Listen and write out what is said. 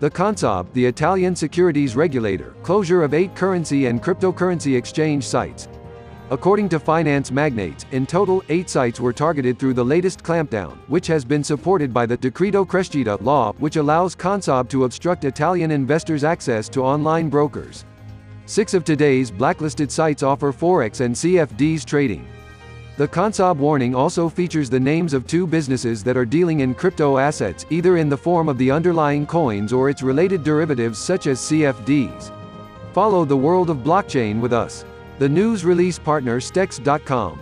The Consob, the Italian securities regulator, closure of eight currency and cryptocurrency exchange sites. According to finance magnates, in total, eight sites were targeted through the latest clampdown, which has been supported by the Decreto Crescita law, which allows Consob to obstruct Italian investors' access to online brokers. Six of today's blacklisted sites offer Forex and CFDs trading. The Consob warning also features the names of two businesses that are dealing in crypto assets, either in the form of the underlying coins or its related derivatives such as CFDs. Follow the world of blockchain with us. The news release partner Stex.com.